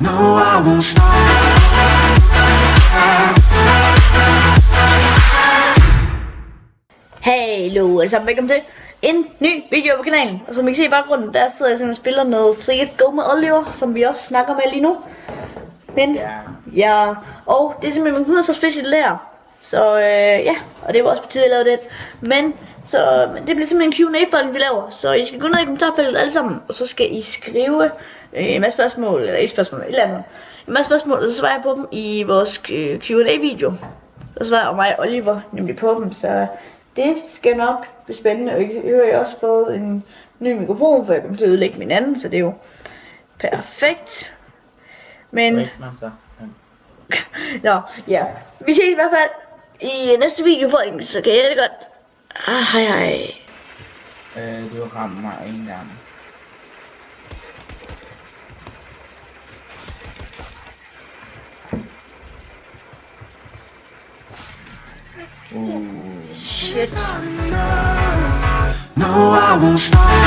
No, I won't stop. Hallo alle sammen, velkommen til en ny video på kanalen. Og som I kan se i baggrunden, der sidder jeg simpelthen og spiller noget Freeze Go med Oliver, som vi også snakker med lige nu. Men, Ja. ja, og det er simpelthen min 100 så specielt lærer. Så øh, ja, og det var også på tide, at jeg lavede det. Men, så men det bliver simpelthen en Q&A-folk, vi laver. Så I skal gå ned i kommentarfeltet alle sammen, og så skal I skrive en masse spørgsmål, eller ikke spørgsmål, et eller andet. En masse spørgsmål, og så svarer jeg på dem i vores øh, Q&A-video. Så svarer mig og Oliver nemlig på dem, så det skal nok blive spændende. Og I har også fået en ny mikrofon, for jeg kommer til at ødelægge min anden, så det er jo perfekt. Men, man så. Nå, ja. Vi ses i hvert fald i næste video, folkens, så kan jeg det godt. Ah, hej hej. Øh, du har ramt mig en gang. Uh. Shit. No, I won't stop.